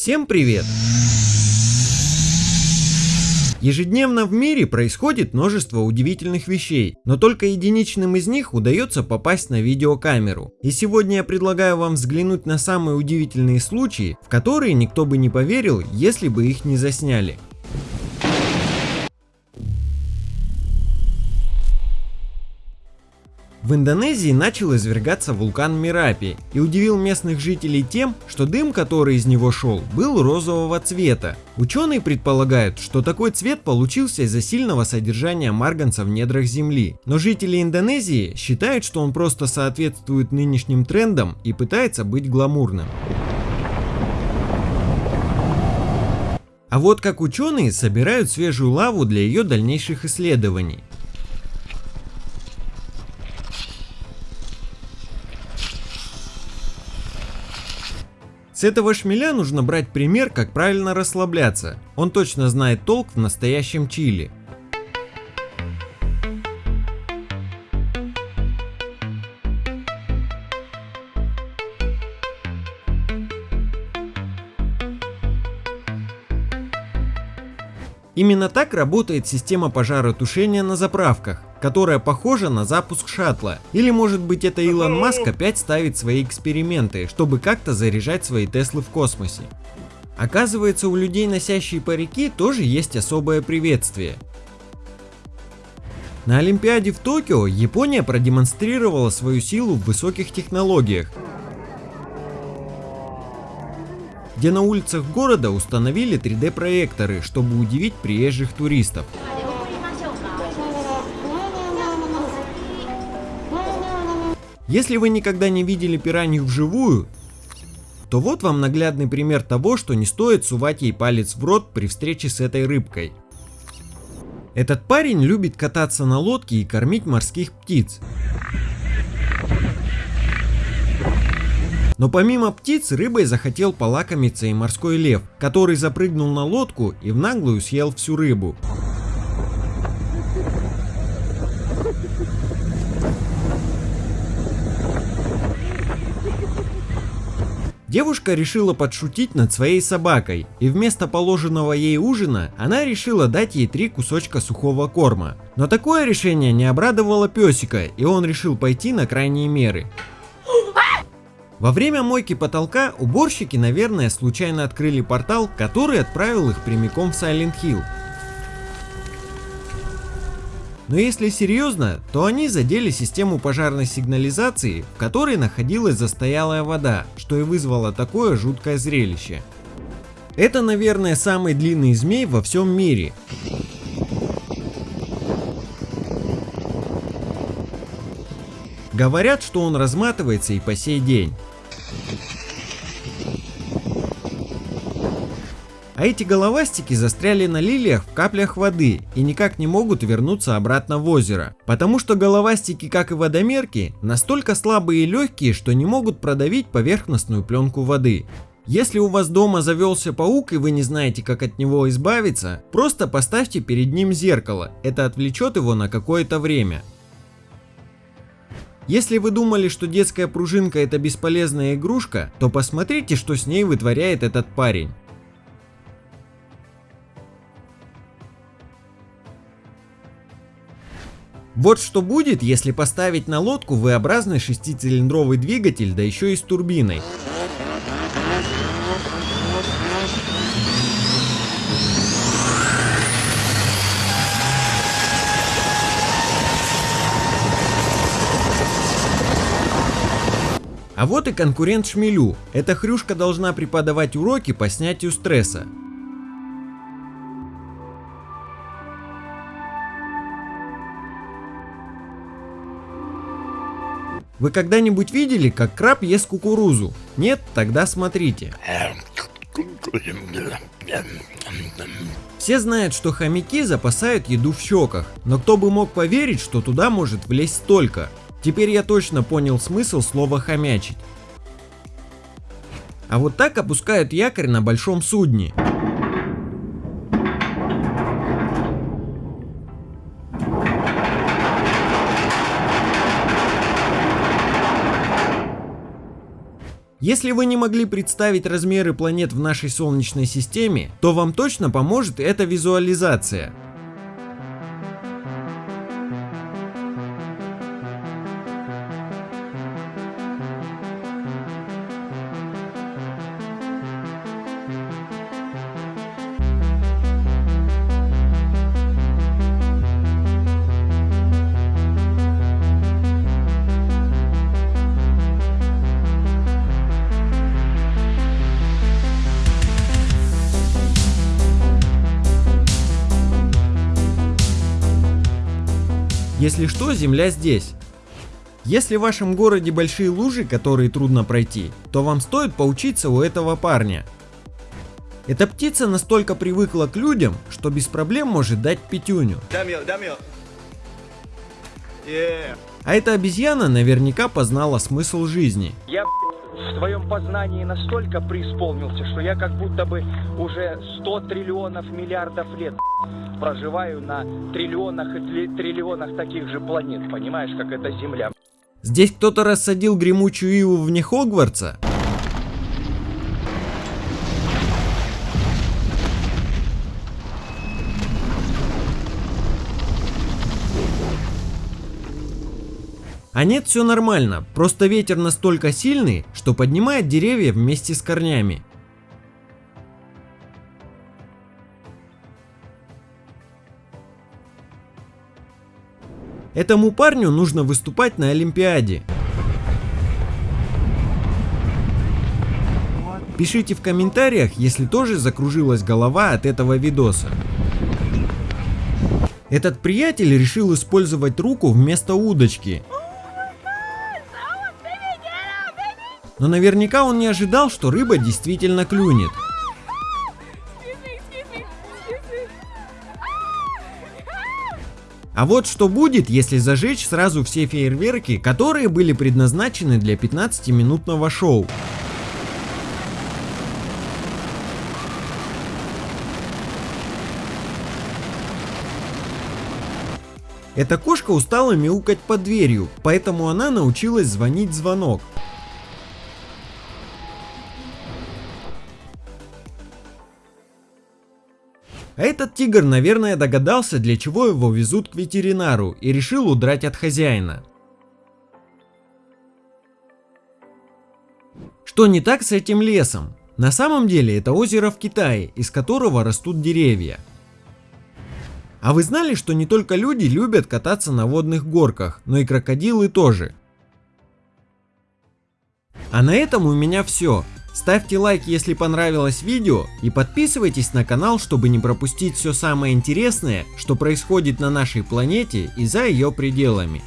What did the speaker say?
Всем привет! Ежедневно в мире происходит множество удивительных вещей, но только единичным из них удается попасть на видеокамеру. И сегодня я предлагаю вам взглянуть на самые удивительные случаи, в которые никто бы не поверил, если бы их не засняли. В Индонезии начал извергаться вулкан Мирапи и удивил местных жителей тем, что дым, который из него шел, был розового цвета. Ученые предполагают, что такой цвет получился из-за сильного содержания марганца в недрах Земли. Но жители Индонезии считают, что он просто соответствует нынешним трендам и пытается быть гламурным. А вот как ученые собирают свежую лаву для ее дальнейших исследований. С этого шмеля нужно брать пример, как правильно расслабляться. Он точно знает толк в настоящем чили. Именно так работает система пожаротушения на заправках, которая похожа на запуск шаттла. Или может быть это Илон Маск опять ставит свои эксперименты, чтобы как-то заряжать свои Теслы в космосе. Оказывается, у людей, носящие парики, тоже есть особое приветствие. На Олимпиаде в Токио Япония продемонстрировала свою силу в высоких технологиях, где на улицах города установили 3D проекторы, чтобы удивить приезжих туристов. Если вы никогда не видели пиранью вживую, то вот вам наглядный пример того, что не стоит сувать ей палец в рот при встрече с этой рыбкой. Этот парень любит кататься на лодке и кормить морских птиц. Но помимо птиц, рыбой захотел полакомиться и морской лев, который запрыгнул на лодку и в наглую съел всю рыбу. Девушка решила подшутить над своей собакой, и вместо положенного ей ужина она решила дать ей три кусочка сухого корма. Но такое решение не обрадовало песика, и он решил пойти на крайние меры. Во время мойки потолка уборщики, наверное, случайно открыли портал, который отправил их прямиком в Silent Hill. Но если серьезно, то они задели систему пожарной сигнализации, в которой находилась застоялая вода, что и вызвало такое жуткое зрелище. Это, наверное, самый длинный змей во всем мире. Говорят, что он разматывается и по сей день. А эти головастики застряли на лилиях в каплях воды и никак не могут вернуться обратно в озеро. Потому что головастики, как и водомерки, настолько слабые и легкие, что не могут продавить поверхностную пленку воды. Если у вас дома завелся паук и вы не знаете как от него избавиться, просто поставьте перед ним зеркало, это отвлечет его на какое-то время. Если вы думали, что детская пружинка это бесполезная игрушка, то посмотрите, что с ней вытворяет этот парень. Вот что будет, если поставить на лодку V-образный шестицилиндровый двигатель, да еще и с турбиной. А вот и конкурент Шмелю. Эта хрюшка должна преподавать уроки по снятию стресса. Вы когда-нибудь видели, как краб ест кукурузу? Нет? Тогда смотрите. Все знают, что хомяки запасают еду в щеках, но кто бы мог поверить, что туда может влезть столько. Теперь я точно понял смысл слова хомячить. А вот так опускают якорь на большом судне. Если вы не могли представить размеры планет в нашей Солнечной системе, то вам точно поможет эта визуализация. Если что, земля здесь. Если в вашем городе большие лужи, которые трудно пройти, то вам стоит поучиться у этого парня. Эта птица настолько привыкла к людям, что без проблем может дать пятюню. А эта обезьяна наверняка познала смысл жизни. Я в своем познании настолько преисполнился, что я как будто бы уже 100 триллионов миллиардов лет проживаю на триллионах и триллионах таких же планет, понимаешь, как эта Земля. Здесь кто-то рассадил гремучую иву вне Хогвартса? А нет, все нормально, просто ветер настолько сильный, что поднимает деревья вместе с корнями. Этому парню нужно выступать на Олимпиаде. Пишите в комментариях, если тоже закружилась голова от этого видоса. Этот приятель решил использовать руку вместо удочки. Но наверняка он не ожидал, что рыба действительно клюнет. А вот что будет, если зажечь сразу все фейерверки, которые были предназначены для 15-минутного шоу. Эта кошка устала мяукать под дверью, поэтому она научилась звонить звонок. Этот тигр, наверное, догадался, для чего его везут к ветеринару и решил удрать от хозяина. Что не так с этим лесом? На самом деле это озеро в Китае, из которого растут деревья. А вы знали, что не только люди любят кататься на водных горках, но и крокодилы тоже? А на этом у меня все. Ставьте лайк, если понравилось видео и подписывайтесь на канал, чтобы не пропустить все самое интересное, что происходит на нашей планете и за ее пределами.